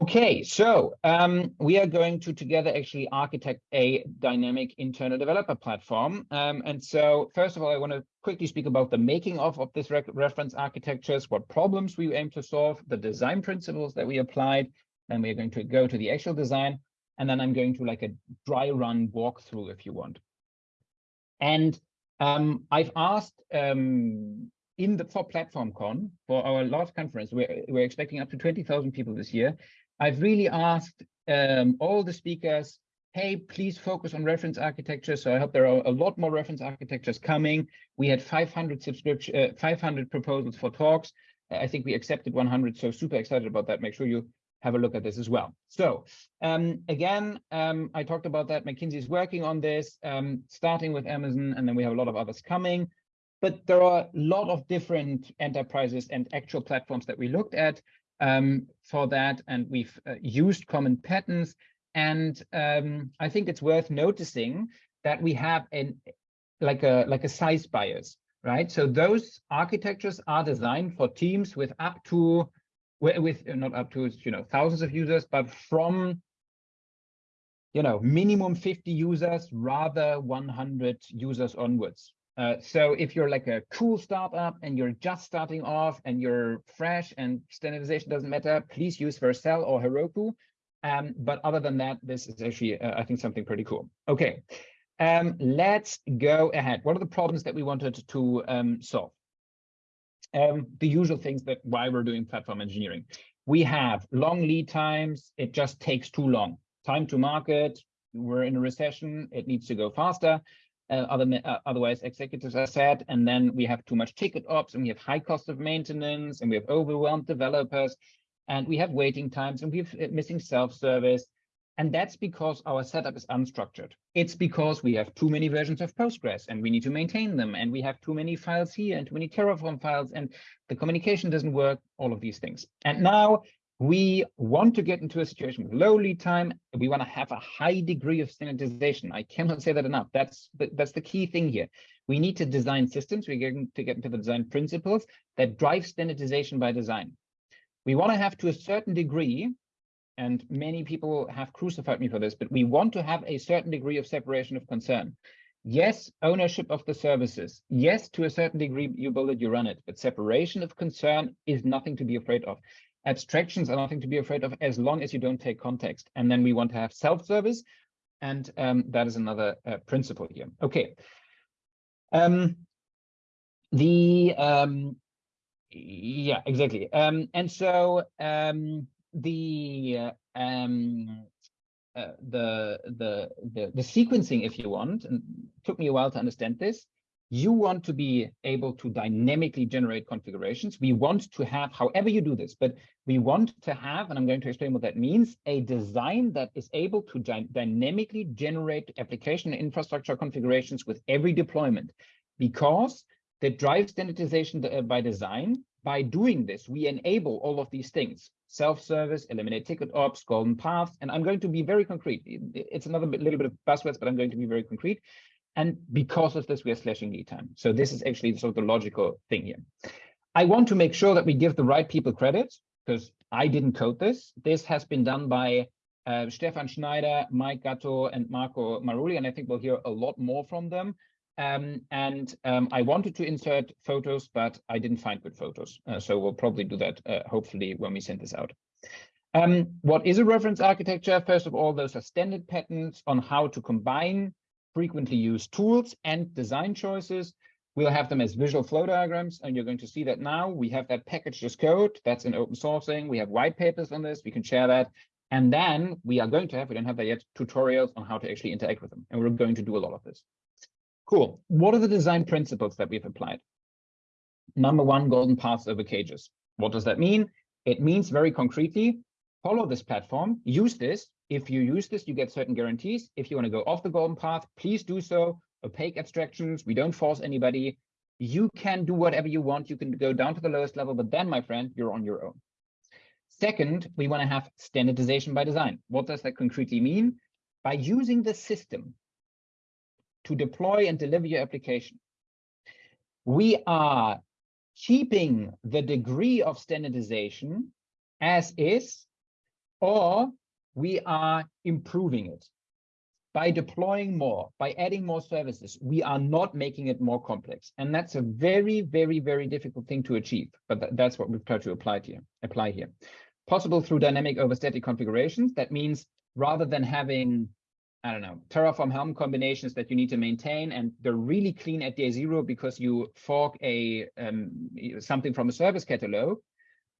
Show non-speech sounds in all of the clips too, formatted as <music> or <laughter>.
Okay, so um, we are going to together actually architect a dynamic internal developer platform. Um, and so first of all, I want to quickly speak about the making of, of this re reference architectures, what problems we aim to solve, the design principles that we applied. Then we are going to go to the actual design. And then I'm going to like a dry run walkthrough if you want. And um, I've asked um, in the for PlatformCon, for our large conference, we're, we're expecting up to 20,000 people this year. I've really asked um, all the speakers, hey, please focus on reference architecture. So I hope there are a lot more reference architectures coming. We had 500 subscription, uh, 500 proposals for talks. I think we accepted 100, so super excited about that. Make sure you have a look at this as well. So um, again, um, I talked about that. McKinsey is working on this, um, starting with Amazon, and then we have a lot of others coming. But there are a lot of different enterprises and actual platforms that we looked at um, for that, and we've uh, used common patterns. And um, I think it's worth noticing that we have an like a like a size bias, right? So those architectures are designed for teams with up to with not up to you know thousands of users, but from you know minimum 50 users rather 100 users onwards uh, so if you're like a cool startup and you're just starting off and you're fresh and standardization doesn't matter, please use Vercel or Heroku. Um, but other than that, this is actually, uh, I think, something pretty cool. Okay, um, let's go ahead. What are the problems that we wanted to um, solve? Um, the usual things that why we're doing platform engineering. We have long lead times. It just takes too long. Time to market. We're in a recession. It needs to go faster uh, other, uh, otherwise executives are sad, and then we have too much ticket ops, and we have high cost of maintenance, and we have overwhelmed developers, and we have waiting times, and we have uh, missing self-service. And that's because our setup is unstructured. It's because we have too many versions of Postgres and we need to maintain them. And we have too many files here and too many Terraform files and the communication doesn't work, all of these things. And now we want to get into a situation with low lead time. We want to have a high degree of standardization. I cannot say that enough. That's the, that's the key thing here. We need to design systems. We're going to get into the design principles that drive standardization by design. We want to have to a certain degree, and many people have crucified me for this, but we want to have a certain degree of separation of concern. Yes, ownership of the services. Yes, to a certain degree, you build it, you run it, but separation of concern is nothing to be afraid of abstractions are nothing to be afraid of as long as you don't take context. And then we want to have self-service. And um, that is another uh, principle here. Okay. Um, the um, yeah, exactly. Um, and so um, the uh, um, uh, the the the the sequencing, if you want, and took me a while to understand this you want to be able to dynamically generate configurations. We want to have, however you do this, but we want to have, and I'm going to explain what that means, a design that is able to dynamically generate application and infrastructure configurations with every deployment, because that drives standardization uh, by design, by doing this, we enable all of these things, self-service, eliminate ticket ops, golden paths, and I'm going to be very concrete. It's another bit, little bit of buzzwords, but I'm going to be very concrete. And because of this, we are slashing lead time. So this is actually sort of the logical thing here. I want to make sure that we give the right people credit because I didn't code this. This has been done by uh, Stefan Schneider, Mike Gatto, and Marco Maruli, and I think we'll hear a lot more from them. Um, and um, I wanted to insert photos, but I didn't find good photos. Uh, so we'll probably do that, uh, hopefully, when we send this out. Um, what is a reference architecture? First of all, those are standard patterns on how to combine frequently used tools and design choices. We'll have them as visual flow diagrams, and you're going to see that now. We have that packaged as code. That's in open sourcing. We have white papers on this. We can share that. And then we are going to have, we don't have that yet, tutorials on how to actually interact with them. And we're going to do a lot of this. Cool. What are the design principles that we've applied? Number one, golden paths over cages. What does that mean? It means very concretely, follow this platform, use this, if you use this, you get certain guarantees. If you want to go off the golden path, please do so. Opaque abstractions, we don't force anybody. You can do whatever you want. You can go down to the lowest level, but then, my friend, you're on your own. Second, we want to have standardization by design. What does that concretely mean? By using the system to deploy and deliver your application, we are keeping the degree of standardization as is, or we are improving it. By deploying more, by adding more services, we are not making it more complex. And that's a very, very, very difficult thing to achieve. But th that's what we've tried to apply here. Apply here. Possible through dynamic over static configurations. That means rather than having I don't know, Terraform Helm combinations that you need to maintain, and they're really clean at day zero because you fork a um, something from a service catalog,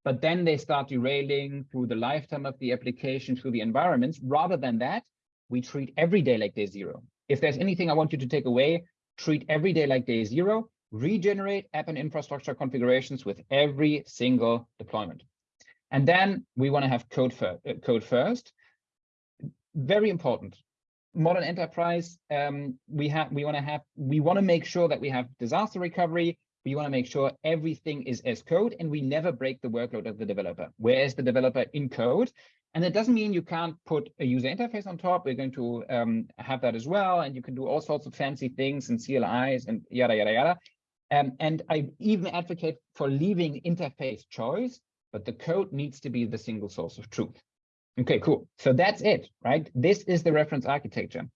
but then they start derailing through the lifetime of the application, through the environments. Rather than that, we treat every day like day zero. If there's anything I want you to take away, treat every day like day zero, regenerate app and infrastructure configurations with every single deployment. And then we want to have code, uh, code first. Very important modern enterprise, um, we have we want to have we want to make sure that we have disaster recovery. We want to make sure everything is as code and we never break the workload of the developer. Where is the developer in code? And that doesn't mean you can't put a user interface on top. We're going to um, have that as well. And you can do all sorts of fancy things and CLIs and yada, yada, yada. Um, and I even advocate for leaving interface choice, but the code needs to be the single source of truth. Okay, cool. So that's it, right? This is the reference architecture.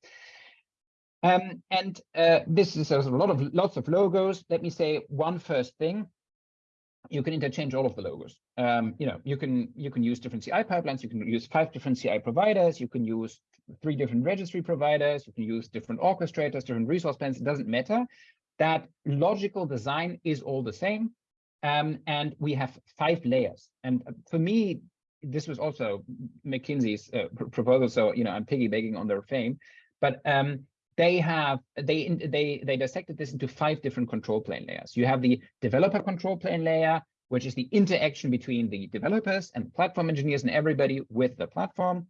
Um, and uh, this is a lot of lots of logos. Let me say one first thing. You can interchange all of the logos. Um, you know, you can you can use different CI pipelines. You can use five different CI providers. You can use three different registry providers. You can use different orchestrators, different resource plans. It doesn't matter. That logical design is all the same. Um, and we have five layers. And for me, this was also McKinsey's uh, proposal. So, you know, I'm piggybacking on their fame, but um, they have they they they dissected this into five different control plane layers. You have the developer control plane layer, which is the interaction between the developers and platform engineers and everybody with the platform.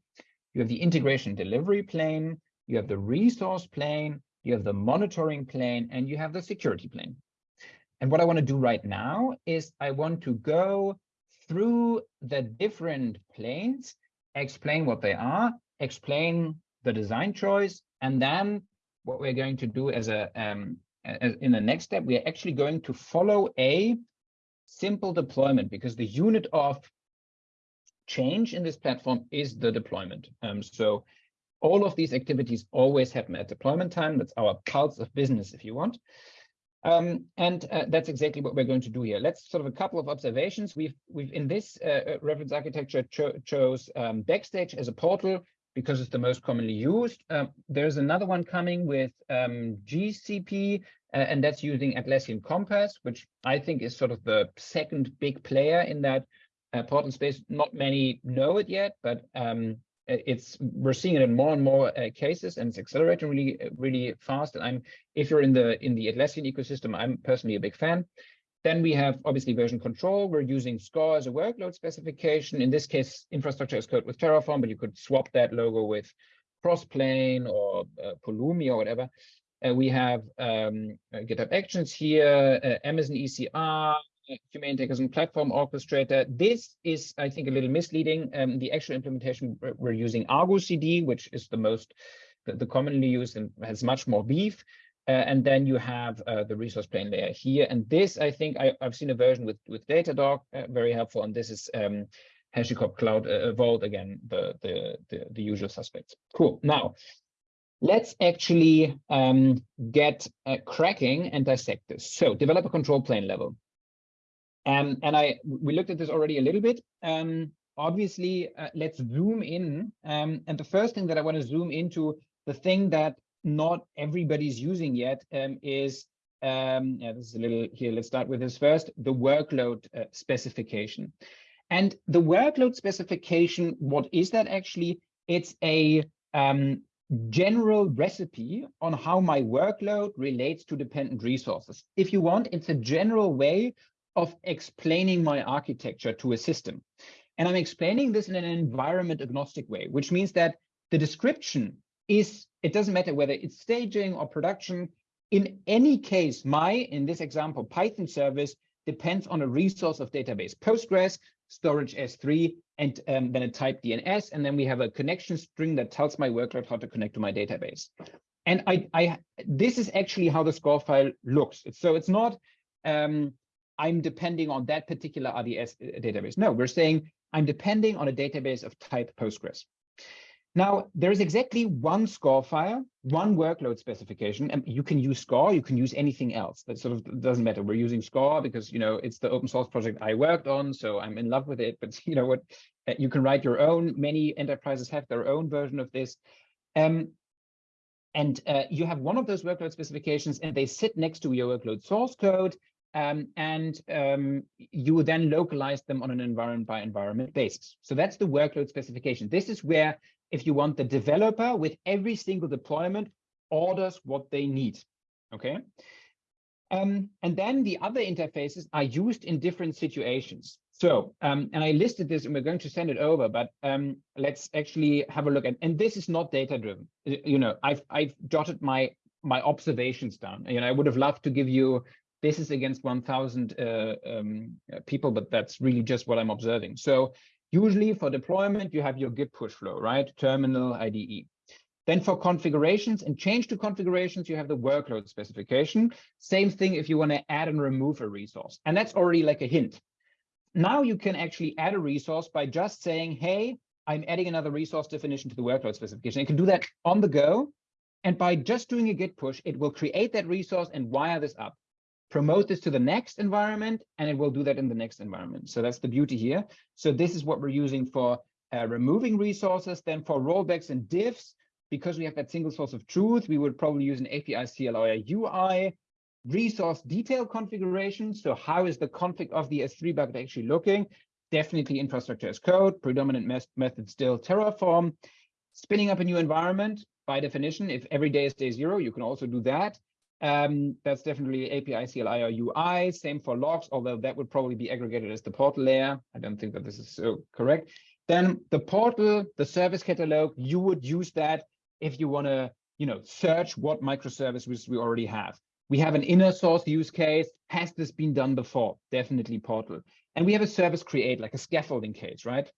You have the integration delivery plane. You have the resource plane. You have the monitoring plane, and you have the security plane. And what I want to do right now is I want to go through the different planes, explain what they are, explain the design choice, and then what we're going to do as a um, as in the next step, we are actually going to follow a simple deployment because the unit of change in this platform is the deployment. Um, so all of these activities always happen at deployment time. That's our pulse of business, if you want. Um, and uh, that's exactly what we're going to do here. Let's sort of a couple of observations. We've we've in this uh, uh, reference architecture cho chose um, Backstage as a portal because it's the most commonly used. Um, there's another one coming with um, GCP, uh, and that's using Atlassian Compass, which I think is sort of the second big player in that uh, portal space. Not many know it yet, but um, it's we're seeing it in more and more uh, cases and it's accelerating really really fast and i'm if you're in the in the atlassian ecosystem i'm personally a big fan then we have obviously version control we're using SCORE as a workload specification in this case infrastructure as code with terraform but you could swap that logo with crossplane or uh, pulumi or whatever uh, we have um, uh, github actions here amazon ecr Humanitec's platform orchestrator. This is, I think, a little misleading. Um, the actual implementation, we're using Argo CD, which is the most, the commonly used and has much more beef. Uh, and then you have uh, the resource plane layer here. And this, I think, I, have seen a version with with Datadog, uh, very helpful. And this is um, HashiCorp Cloud uh, Vault again, the, the the the usual suspects. Cool. Now, let's actually um, get uh, cracking and dissect this. So, developer control plane level. Um, and I we looked at this already a little bit. Um, obviously, uh, let's zoom in. Um, and the first thing that I want to zoom into, the thing that not everybody's using yet um, is, um, yeah, this is a little here. Let's start with this first, the workload uh, specification. And the workload specification, what is that actually? It's a um, general recipe on how my workload relates to dependent resources. If you want, it's a general way of explaining my architecture to a system. And I'm explaining this in an environment agnostic way, which means that the description is, it doesn't matter whether it's staging or production. In any case, my, in this example, Python service depends on a resource of database Postgres, storage S3, and um, then a type DNS. And then we have a connection string that tells my workload how to connect to my database. And I, I this is actually how the score file looks. So it's not um, I'm depending on that particular RDS uh, database. No, we're saying I'm depending on a database of type Postgres. Now, there is exactly one SCORE file, one workload specification, and you can use SCORE, you can use anything else. That sort of doesn't matter. We're using SCORE because, you know, it's the open source project I worked on, so I'm in love with it. But <laughs> you know what, uh, you can write your own. Many enterprises have their own version of this. Um, and uh, you have one of those workload specifications and they sit next to your workload source code. Um, and um, you then localize them on an environment by environment basis. So that's the workload specification. This is where if you want the developer with every single deployment orders what they need. Okay. Um, and then the other interfaces are used in different situations. So, um, and I listed this and we're going to send it over, but um, let's actually have a look at, and this is not data driven. You know, I've, I've jotted my, my observations down. You know, I would have loved to give you, this is against 1000 uh, um, people, but that's really just what I'm observing. So Usually for deployment, you have your git push flow, right? Terminal IDE. Then for configurations and change to configurations, you have the workload specification. Same thing if you want to add and remove a resource. And that's already like a hint. Now you can actually add a resource by just saying, hey, I'm adding another resource definition to the workload specification. You can do that on the go. And by just doing a git push, it will create that resource and wire this up promote this to the next environment, and it will do that in the next environment. So that's the beauty here. So this is what we're using for uh, removing resources. Then for rollbacks and diffs, because we have that single source of truth, we would probably use an API CLI UI, resource detail configuration. So how is the config of the S3 bucket actually looking? Definitely infrastructure as code, predominant method still Terraform. Spinning up a new environment, by definition, if every day is day zero, you can also do that. Um, that's definitely API CLI or UI. Same for logs, although that would probably be aggregated as the portal layer. I don't think that this is so correct. Then the portal, the service catalog, you would use that if you want to, you know, search what microservices we already have. We have an inner source use case. Has this been done before? Definitely portal. And we have a service create, like a scaffolding case, right?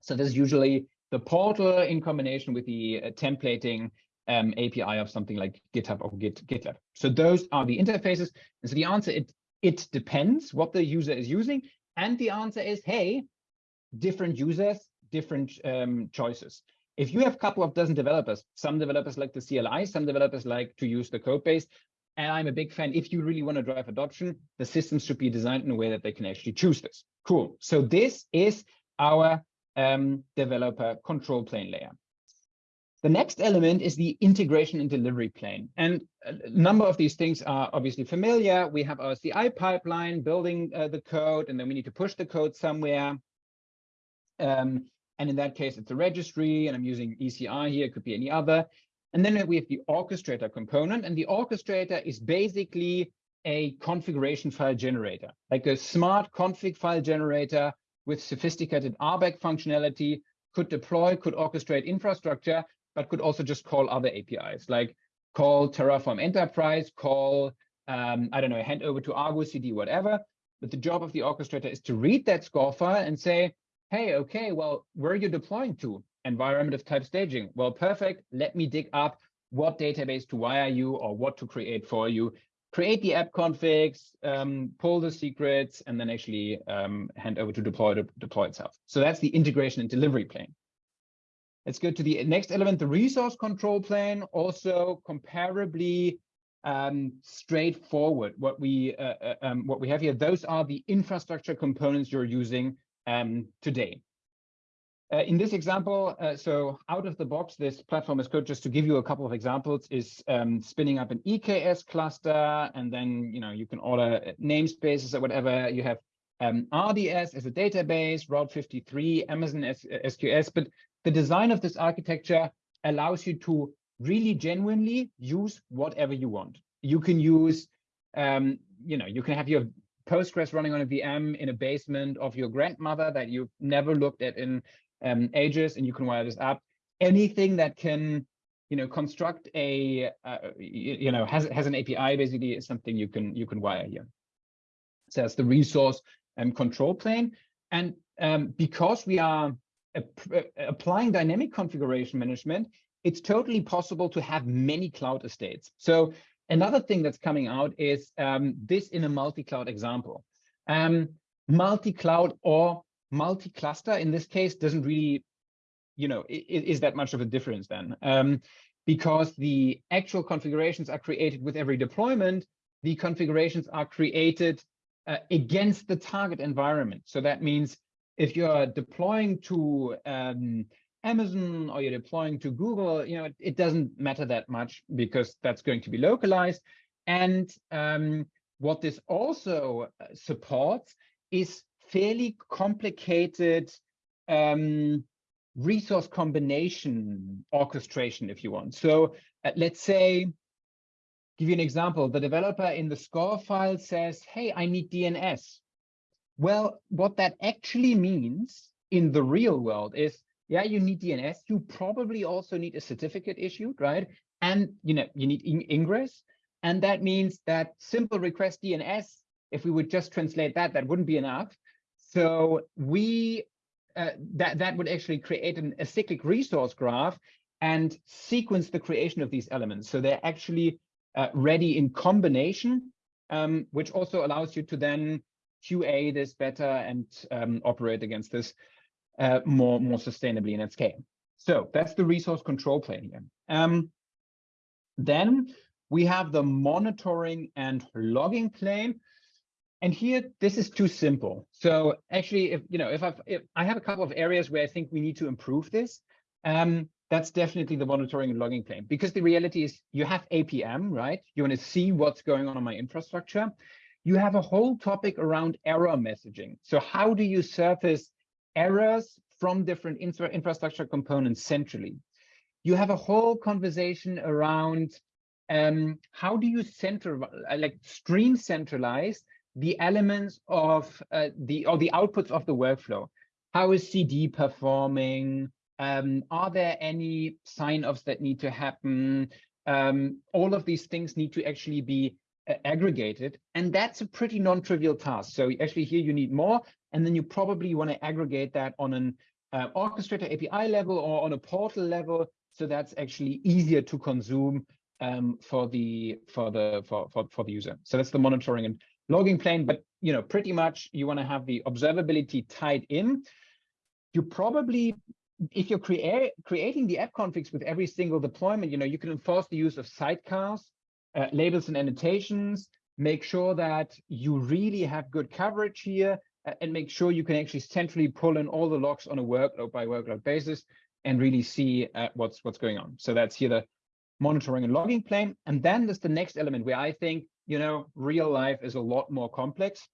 So this is usually the portal in combination with the uh, templating um, API of something like GitHub or Git, GitLab. So those are the interfaces. And so the answer, it, it depends what the user is using. And the answer is, hey, different users, different um, choices. If you have a couple of dozen developers, some developers like the CLI, some developers like to use the code base. And I'm a big fan, if you really want to drive adoption, the systems should be designed in a way that they can actually choose this. Cool. So this is our um, developer control plane layer. The next element is the integration and delivery plane. And a number of these things are obviously familiar. We have our CI pipeline building uh, the code, and then we need to push the code somewhere. Um, and in that case, it's a registry, and I'm using ECR here, it could be any other. And then we have the orchestrator component, and the orchestrator is basically a configuration file generator, like a smart config file generator with sophisticated RBAC functionality, could deploy, could orchestrate infrastructure, but could also just call other APIs, like call Terraform Enterprise, call, um, I don't know, hand over to Argo CD, whatever. But the job of the orchestrator is to read that SCORE file and say, hey, okay, well, where are you deploying to? Environment of type staging. Well, perfect. Let me dig up what database to wire you or what to create for you. Create the app configs, um, pull the secrets, and then actually um, hand over to deploy to deploy itself. So that's the integration and delivery plane. Let's go to the next element, the resource control plane, also comparably um, straightforward. What we uh, uh, um, what we have here, those are the infrastructure components you're using um, today. Uh, in this example, uh, so out of the box, this platform as code, just to give you a couple of examples, is um, spinning up an EKS cluster, and then you know you can order namespaces or whatever. You have um, RDS as a database, Route 53, Amazon SQS, but the design of this architecture allows you to really genuinely use whatever you want. You can use, um, you know, you can have your Postgres running on a VM in a basement of your grandmother that you've never looked at in um, ages, and you can wire this up. Anything that can, you know, construct a, uh, you know, has has an API basically is something you can you can wire here. So that's the resource and control plane. And um, because we are applying dynamic configuration management, it's totally possible to have many cloud estates. So another thing that's coming out is um, this in a multi-cloud example. Um, multi-cloud or multi-cluster in this case doesn't really, you know, is that much of a difference then. Um, because the actual configurations are created with every deployment, the configurations are created uh, against the target environment. So that means if you're deploying to um, Amazon or you're deploying to Google, you know, it, it, doesn't matter that much because that's going to be localized. And um, what this also uh, supports is fairly complicated um, resource combination orchestration, if you want. So uh, let's say, give you an example, the developer in the score file says, hey, I need DNS. Well, what that actually means in the real world is, yeah, you need DNS. You probably also need a certificate issued, right? And you know, you need ingress. And that means that simple request DNS, if we would just translate that, that wouldn't be enough. So we uh, that that would actually create an, acyclic resource graph and sequence the creation of these elements. So they're actually uh, ready in combination, um, which also allows you to then QA this better and um, operate against this uh, more more sustainably and at scale. So that's the resource control plane here. Um, then we have the monitoring and logging plane. And here, this is too simple. So actually, if you know, if, I've, if I have a couple of areas where I think we need to improve this, um, that's definitely the monitoring and logging plane. Because the reality is you have APM, right? You want to see what's going on on my infrastructure. You have a whole topic around error messaging. So how do you surface errors from different infra infrastructure components centrally? You have a whole conversation around um, how do you center, like stream centralize the elements of uh, the or the outputs of the workflow. How is CD performing? Um, are there any sign-offs that need to happen? Um, all of these things need to actually be uh, aggregated, and that's a pretty non-trivial task. So actually here you need more, and then you probably want to aggregate that on an uh, orchestrator API level or on a portal level, so that's actually easier to consume um, for the for the for, for for the user. So that's the monitoring and logging plane, but you know, pretty much you want to have the observability tied in. You probably, if you're create, creating the app configs with every single deployment, you know, you can enforce the use of sidecars, uh, labels and annotations, make sure that you really have good coverage here, uh, and make sure you can actually centrally pull in all the logs on a workload by workload basis and really see uh, what's what's going on. So that's here the monitoring and logging plane. And then there's the next element where I think you know, real life is a lot more complex.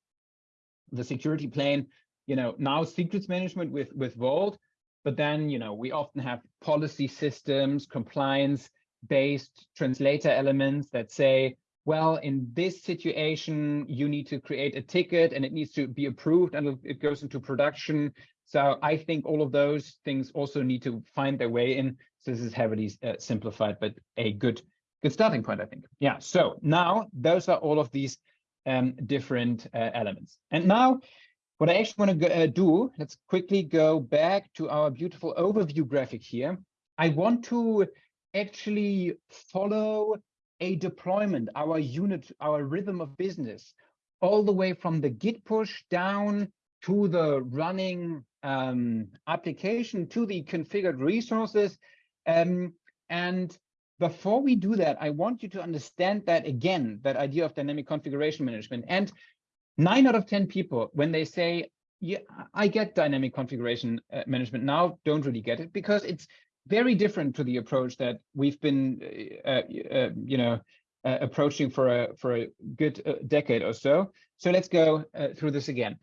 The security plane, you know, now secrets management with, with Vault, but then, you know, we often have policy systems, compliance based translator elements that say, well, in this situation, you need to create a ticket and it needs to be approved and it goes into production. So I think all of those things also need to find their way in. So this is heavily uh, simplified, but a good good starting point, I think. Yeah, so now those are all of these um, different uh, elements. And now what I actually want to uh, do, let's quickly go back to our beautiful overview graphic here. I want to actually follow a deployment, our unit, our rhythm of business, all the way from the git push down to the running um, application, to the configured resources. Um, and before we do that, I want you to understand that again, that idea of dynamic configuration management. And nine out of 10 people, when they say, yeah, I get dynamic configuration uh, management now, don't really get it because it's very different to the approach that we've been, uh, uh, uh you know, uh, approaching for a for a good uh, decade or so. So let's go through this again.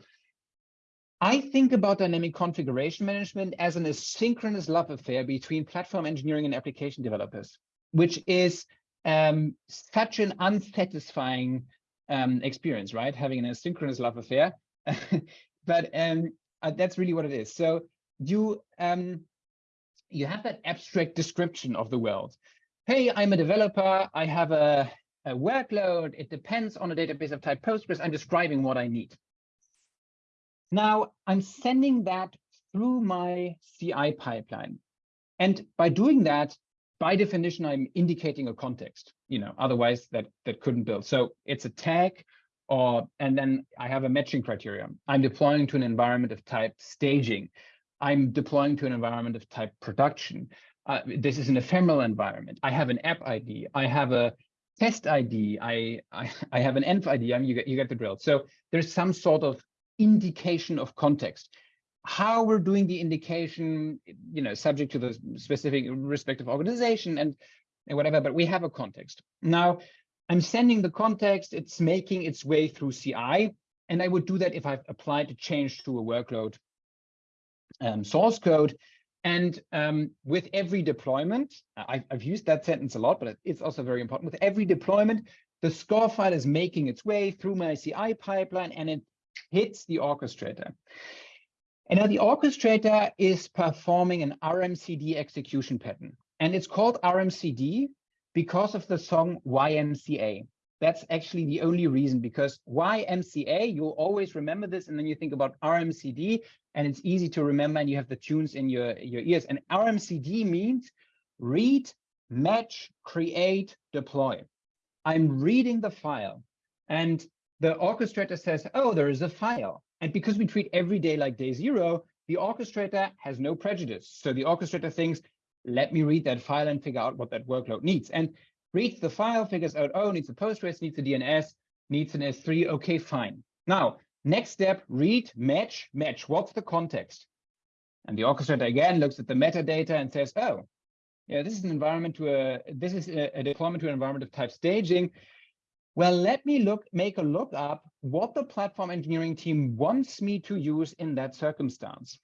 I think about dynamic configuration management as an asynchronous love affair between platform engineering and application developers which is um, such an unsatisfying um, experience, right? Having an asynchronous love affair. <laughs> but um, uh, that's really what it is. So you um, you have that abstract description of the world. Hey, I'm a developer. I have a, a workload. It depends on a database of type Postgres. I'm describing what I need. Now I'm sending that through my CI pipeline. And by doing that, by definition, I'm indicating a context, you know, otherwise that, that couldn't build. So it's a tag or and then I have a matching criteria. I'm deploying to an environment of type staging. I'm deploying to an environment of type production. Uh, this is an ephemeral environment. I have an app ID. I have a test ID. I I, <laughs> I have an env ID. I mean, you get you get the drill. So there's some sort of indication of context. How we're doing the indication, you know, subject to the specific respective organization and, and whatever, but we have a context. Now, I'm sending the context, it's making its way through CI, and I would do that if I've applied a change to a workload um, source code. And um, with every deployment, I, have used that sentence a lot, but it's also very important. With every deployment, the score file is making its way through my CI pipeline and it hits the orchestrator. And now the orchestrator is performing an RMCD execution pattern. And it's called RMCD because of the song YMCA. That's actually the only reason because YMCA, you'll always remember this and then you think about RMCD and it's easy to remember and you have the tunes in your, your ears. And RMCD means read, match, create, deploy. I'm reading the file and the orchestrator says, oh, there is a file. And because we treat every day like day zero, the orchestrator has no prejudice. So the orchestrator thinks, let me read that file and figure out what that workload needs. And reads the file, figures out, oh, needs a Postgres, needs a DNS, needs an S3. Okay, fine. Now, next step, read, match, match. What's the context? And the orchestrator again looks at the metadata and says, oh, yeah, this is an environment to a, this is a, a deployment to an environment of type staging. Well, let me look, make a look up what the platform engineering team wants me to use in that circumstance.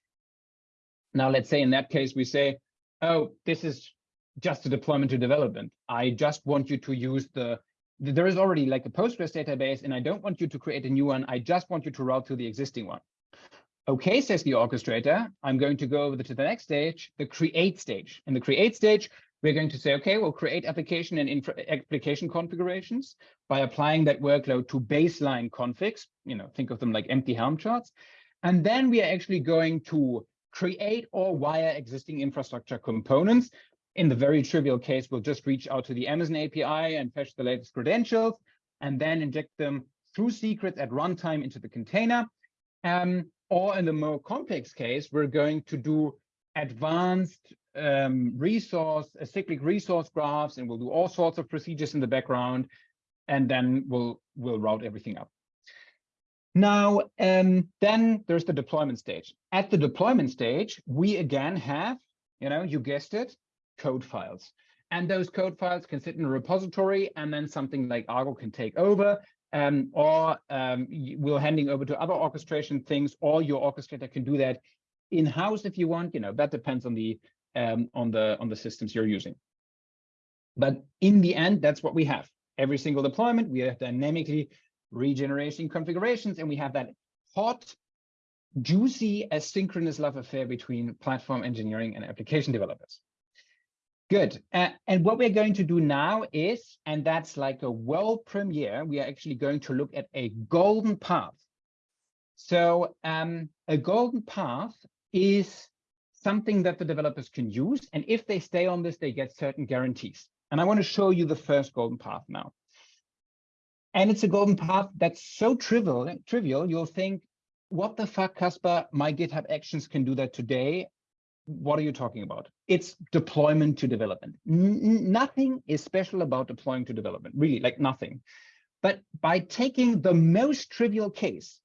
Now, let's say in that case, we say, oh, this is just a deployment to development. I just want you to use the, there is already like a Postgres database and I don't want you to create a new one. I just want you to route to the existing one. Okay, says the orchestrator, I'm going to go over to the next stage, the create stage. In the create stage, we're going to say, okay, we'll create application and application configurations by applying that workload to baseline configs, you know, think of them like empty Helm charts. And then we are actually going to create or wire existing infrastructure components. In the very trivial case, we'll just reach out to the Amazon API and fetch the latest credentials and then inject them through secrets at runtime into the container. Um, or in the more complex case, we're going to do advanced um, resource, cyclic resource graphs, and we'll do all sorts of procedures in the background, and then we'll we'll route everything up. Now, um, then there's the deployment stage. At the deployment stage, we again have, you know, you guessed it, code files. And those code files can sit in a repository, and then something like Argo can take over, um, or um, we're handing over to other orchestration things, or your orchestrator can do that in-house if you want. You know, that depends on the um, on the on the systems you're using. But in the end, that's what we have. Every single deployment, we are dynamically regenerating configurations, and we have that hot, juicy, asynchronous love affair between platform engineering and application developers. Good. Uh, and what we're going to do now is, and that's like a world premiere, we are actually going to look at a golden path. So um, a golden path is something that the developers can use. And if they stay on this, they get certain guarantees. And I want to show you the first golden path now. And it's a golden path that's so trivial, trivial, you'll think, what the fuck, Kaspar, my GitHub actions can do that today. What are you talking about? It's deployment to development. N nothing is special about deploying to development, really, like nothing. But by taking the most trivial case,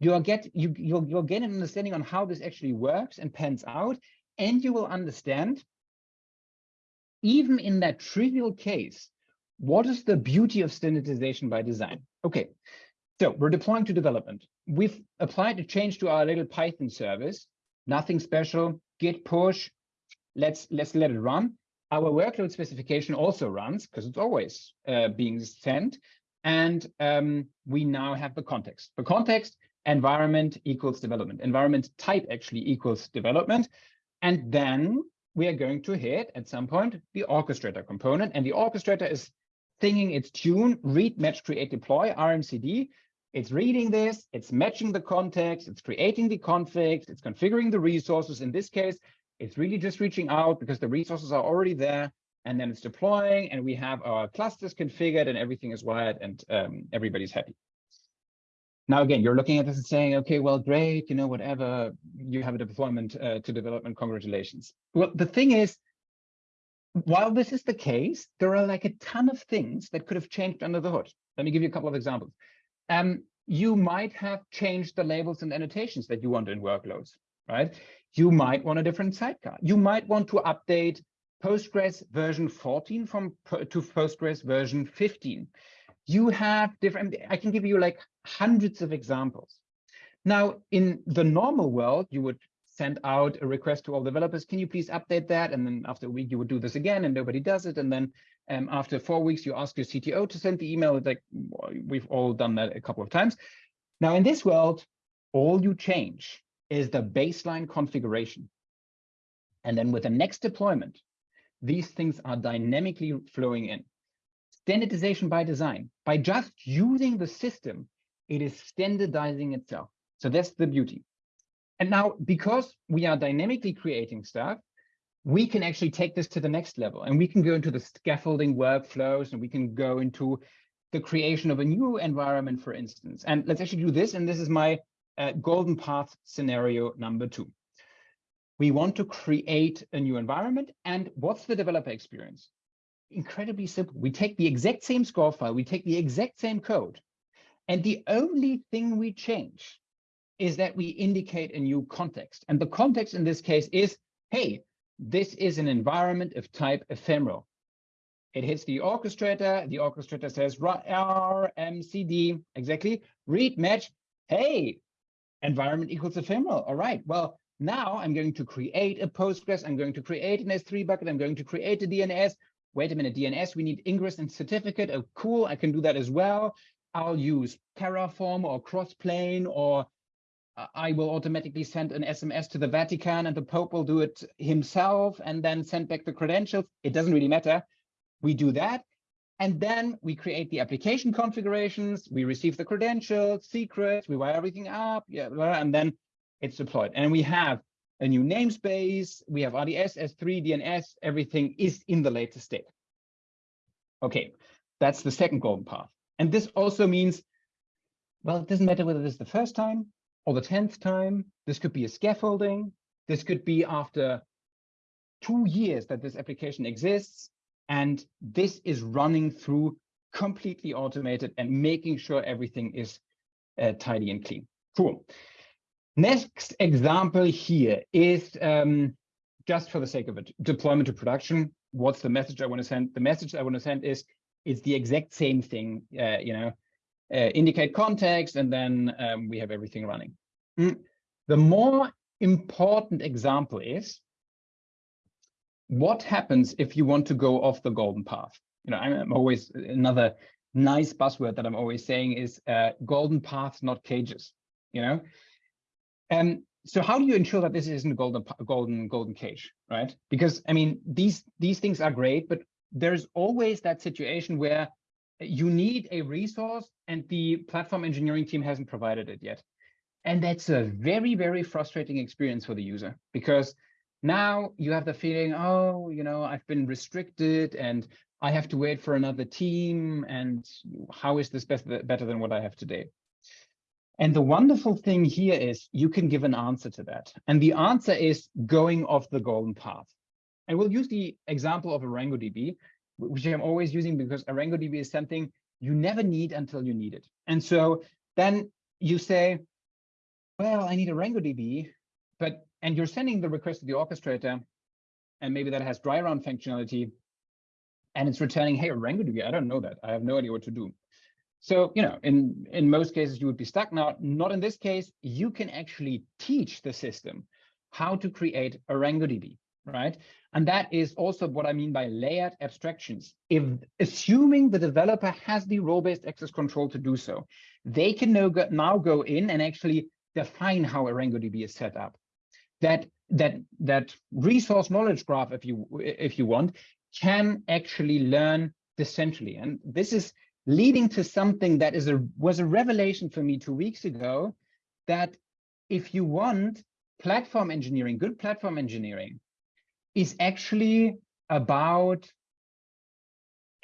you'll get you you'll you'll get an understanding on how this actually works and pans out, and you will understand, even in that trivial case, what is the beauty of standardization by design? Okay, so we're deploying to development. We've applied a change to our little Python service, nothing special, git push, let's let's let it run. Our workload specification also runs because it's always uh, being sent. And um, we now have the context. The context environment equals development. Environment type actually equals development. And then we are going to hit at some point the orchestrator component. And the orchestrator is singing its tune, read, match, create, deploy, RMCD. It's reading this, it's matching the context, it's creating the configs, it's configuring the resources. In this case, it's really just reaching out because the resources are already there. And then it's deploying and we have our clusters configured and everything is wired and um, everybody's happy. Now, again, you're looking at this and saying, okay, well, great, you know, whatever, you have a deployment uh, to development, congratulations. Well, the thing is, while this is the case, there are like a ton of things that could have changed under the hood. Let me give you a couple of examples. Um, you might have changed the labels and annotations that you want in workloads, right? You might want a different sidecar. You might want to update Postgres version 14 from to Postgres version 15 you have different, I can give you like hundreds of examples. Now, in the normal world, you would send out a request to all developers, can you please update that? And then after a week, you would do this again and nobody does it. And then um, after four weeks, you ask your CTO to send the email. Like, we've all done that a couple of times. Now, in this world, all you change is the baseline configuration. And then with the next deployment, these things are dynamically flowing in standardization by design. By just using the system, it is standardizing itself. So that's the beauty. And now, because we are dynamically creating stuff, we can actually take this to the next level and we can go into the scaffolding workflows and we can go into the creation of a new environment, for instance. And let's actually do this. And this is my uh, golden path scenario number two. We want to create a new environment. And what's the developer experience? incredibly simple. We take the exact same score file, we take the exact same code, and the only thing we change is that we indicate a new context. And the context in this case is, hey, this is an environment of type ephemeral. It hits the orchestrator. The orchestrator says RMCD, exactly, read match. Hey, environment equals ephemeral. All right, well, now I'm going to create a Postgres. I'm going to create an S3 bucket. I'm going to create a DNS wait a minute, DNS, we need ingress and certificate. Oh, cool, I can do that as well. I'll use Terraform or Crossplane, or I will automatically send an SMS to the Vatican and the Pope will do it himself and then send back the credentials. It doesn't really matter. We do that. And then we create the application configurations, we receive the credentials, secrets, we wire everything up, yeah, and then it's deployed. And we have a new namespace, we have RDS, S3, DNS, everything is in the latest state. Okay, that's the second golden path. And this also means, well, it doesn't matter whether this is the first time or the 10th time. This could be a scaffolding. This could be after two years that this application exists. And this is running through completely automated and making sure everything is uh, tidy and clean. Cool. Next example here is um, just for the sake of it, deployment to production. What's the message I want to send? The message I want to send is it's the exact same thing, uh, you know, indicate context, and then um, we have everything running. Mm. The more important example is what happens if you want to go off the golden path? You know, I'm, always another nice buzzword that I'm always saying is uh, golden paths, not cages. You know, um, so how do you ensure that this isn't a golden, golden, golden cage, right? Because I mean, these these things are great, but there's always that situation where you need a resource and the platform engineering team hasn't provided it yet. And that's a very, very frustrating experience for the user because now you have the feeling, oh, you know, I've been restricted and I have to wait for another team. And how is this better, better than what I have today? And the wonderful thing here is you can give an answer to that. And the answer is going off the golden path. And we'll use the example of ArangoDB, which I'm always using because ArangoDB is something you never need until you need it. And so then you say, well, I need ArangoDB, but and you're sending the request to the orchestrator, and maybe that has dry run functionality, and it's returning, hey, ArangoDB, I don't know that. I have no idea what to do. So, you know, in, in most cases, you would be stuck. Now, not in this case, you can actually teach the system how to create ArangoDB, right? And that is also what I mean by layered abstractions. If assuming the developer has the role-based access control to do so, they can now go, now go in and actually define how a ArangoDB is set up. That that that resource knowledge graph, if you if you want, can actually learn decentrally. And this is leading to something that is a was a revelation for me two weeks ago that if you want platform engineering good platform engineering is actually about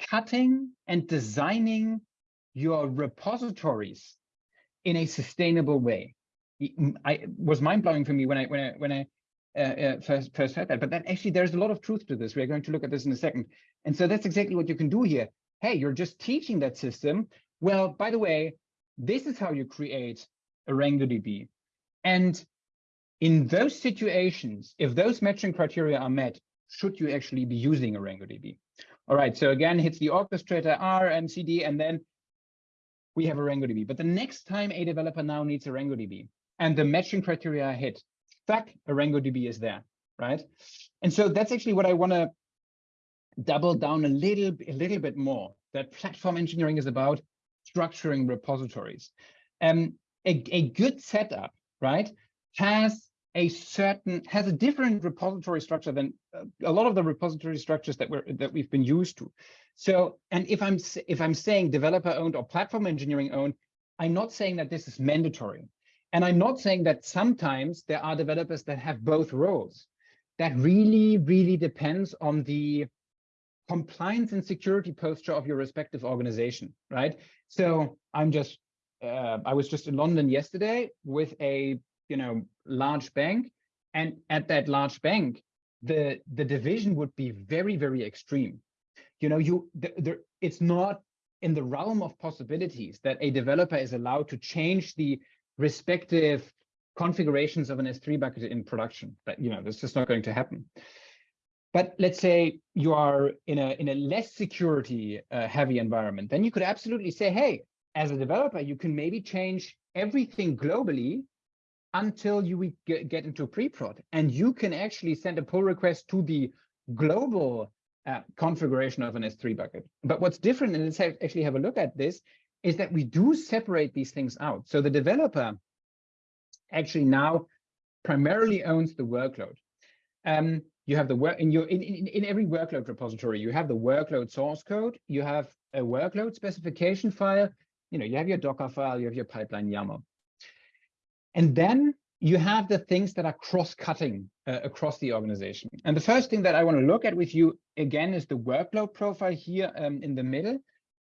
cutting and designing your repositories in a sustainable way. I it was mind blowing for me when I when I when I uh, uh, first first heard that. But then actually there's a lot of truth to this. We're going to look at this in a second. And so that's exactly what you can do here. Hey, you're just teaching that system. Well, by the way, this is how you create ArangoDB. And in those situations, if those matching criteria are met, should you actually be using ArangoDB? All right, so again, hits the orchestrator R and and then we have ArangoDB. But the next time a developer now needs ArangoDB and the matching criteria are hit, fact, ArangoDB is there, right? And so that's actually what I want to double down a little, a little bit more. That platform engineering is about structuring repositories. Um, a, a good setup, right, has a certain has a different repository structure than uh, a lot of the repository structures that we're that we've been used to. So, and if I'm if I'm saying developer owned or platform engineering owned, I'm not saying that this is mandatory. And I'm not saying that sometimes there are developers that have both roles. That really, really depends on the compliance and security posture of your respective organization, right? So I'm just, uh, I was just in London yesterday with a, you know, large bank. And at that large bank, the, the division would be very, very extreme. You know, you, the, the, it's not in the realm of possibilities that a developer is allowed to change the respective configurations of an S3 bucket in production. But you know, that's just not going to happen. But let's say you are in a in a less security uh, heavy environment, then you could absolutely say, hey, as a developer, you can maybe change everything globally until you get into pre-prod, and you can actually send a pull request to the global uh, configuration of an S3 bucket. But what's different, and let's have, actually have a look at this, is that we do separate these things out. So the developer actually now primarily owns the workload. Um, you have the work in your in, in, in every workload repository, you have the workload source code, you have a workload specification file, you know, you have your Docker file, you have your pipeline YAML. And then you have the things that are cross-cutting uh, across the organization. And the first thing that I want to look at with you again is the workload profile here um, in the middle.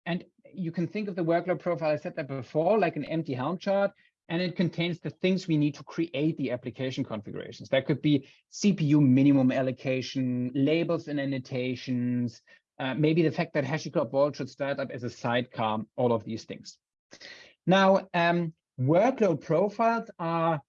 And you can think of the workload profile, I said that before, like an empty Helm chart, and it contains the things we need to create the application configurations. That could be CPU minimum allocation, labels and annotations, uh, maybe the fact that HashiCorp Vault should start up as a sidecar, all of these things. Now, um, workload profiles are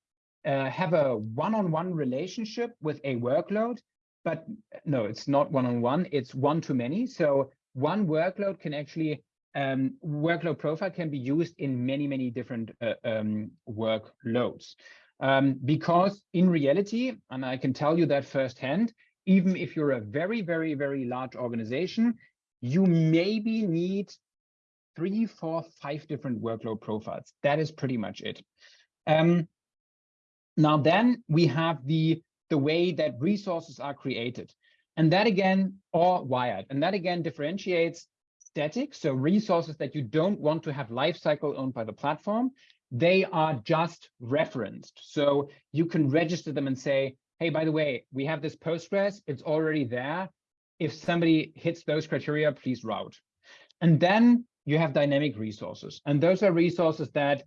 uh, have a one-on-one -on -one relationship with a workload, but no, it's not one-on-one, -on -one, it's one-to-many. So one workload can actually um, workload profile can be used in many, many different uh, um, workloads. Um, because in reality, and I can tell you that firsthand, even if you're a very, very, very large organization, you maybe need three, four, five different workload profiles. That is pretty much it. Um, now then we have the, the way that resources are created. And that again, or wired. And that again differentiates static, so resources that you don't want to have lifecycle owned by the platform, they are just referenced. So you can register them and say, hey, by the way, we have this Postgres, it's already there. If somebody hits those criteria, please route. And then you have dynamic resources. And those are resources that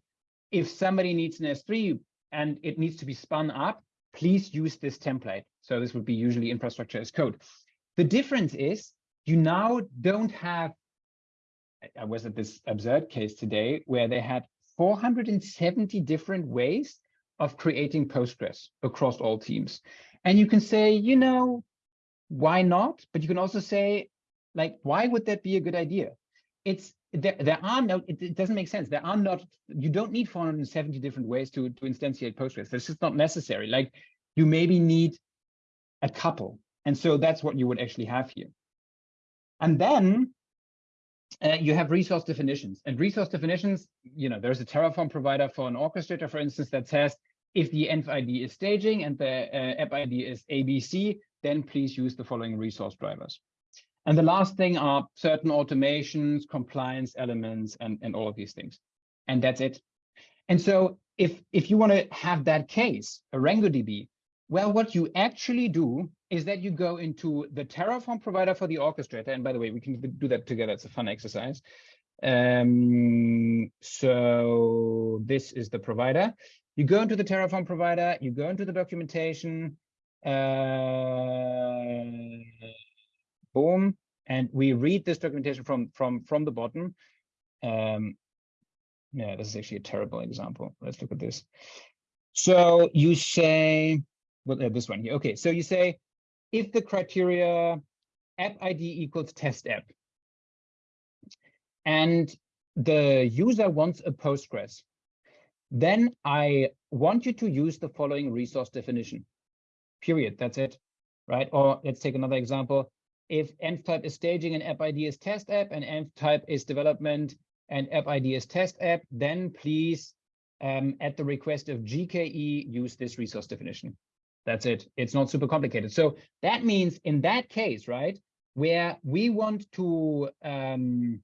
if somebody needs an S3 and it needs to be spun up, please use this template. So this would be usually infrastructure as code. The difference is you now don't have I was at this absurd case today where they had 470 different ways of creating Postgres across all teams. And you can say, you know, why not? But you can also say, like, why would that be a good idea? It's there, there are no, it, it doesn't make sense. There are not, you don't need 470 different ways to, to instantiate Postgres. That's just not necessary. Like you maybe need a couple. And so that's what you would actually have here. And then uh, you have resource definitions and resource definitions, you know, there's a Terraform provider for an orchestrator, for instance, that says if the env ID is staging and the uh, app ID is ABC, then please use the following resource drivers. And the last thing are certain automations, compliance elements, and, and all of these things. And that's it. And so if, if you want to have that case, ArangoDB, well, what you actually do is that you go into the Terraform provider for the orchestrator. And by the way, we can do that together. It's a fun exercise. Um, so this is the provider. You go into the Terraform provider, you go into the documentation, uh, and we read this documentation from from from the bottom. Um, yeah, this is actually a terrible example. Let's look at this. So you say, well, uh, this one here. Okay, so you say, if the criteria app ID equals test app, and the user wants a Postgres, then I want you to use the following resource definition, period, that's it, right? Or let's take another example. If env type is staging and app ID is test app and env type is development and app ID is test app, then please, um, at the request of GKE, use this resource definition. That's it. It's not super complicated. So that means in that case, right, where we want to um,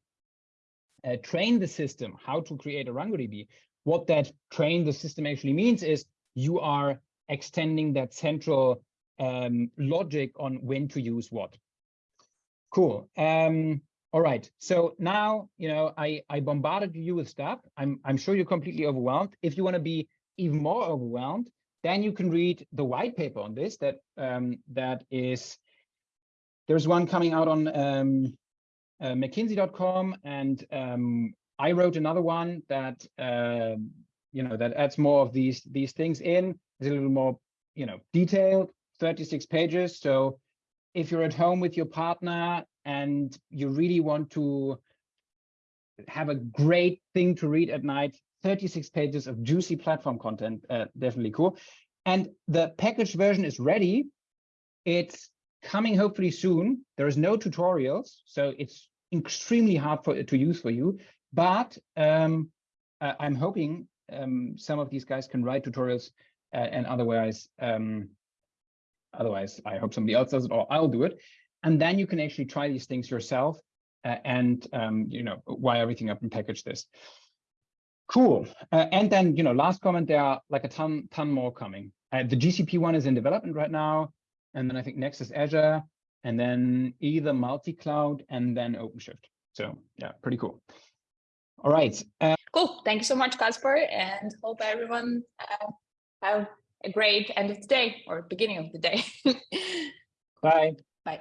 uh, train the system how to create ArangoDB, what that train the system actually means is you are extending that central um, logic on when to use what. Cool. Um, all right. So now, you know, I, I bombarded you with stuff. I'm, I'm sure you're completely overwhelmed. If you want to be even more overwhelmed, then you can read the white paper on this that um, that is there's one coming out on um, uh, McKinsey.com, and um, I wrote another one that uh, you know that adds more of these these things in. It's a little more you know detailed, 36 pages. So if you're at home with your partner and you really want to have a great thing to read at night, 36 pages of juicy platform content, uh, definitely cool. And the packaged version is ready. It's coming hopefully soon. There is no tutorials, so it's extremely hard for to use for you. But um, I'm hoping um, some of these guys can write tutorials, uh, and otherwise, um, otherwise, I hope somebody else does it, or I'll do it. And then you can actually try these things yourself, uh, and um, you know wire everything up and package this. Cool. Uh, and then, you know, last comment, there are like a ton, ton more coming. Uh, the GCP one is in development right now. And then I think next is Azure and then either multi-cloud and then OpenShift. So yeah, pretty cool. All right. Uh, cool. Thank you so much, Kaspar, and hope everyone uh, have a great end of the day or beginning of the day. <laughs> bye. Bye.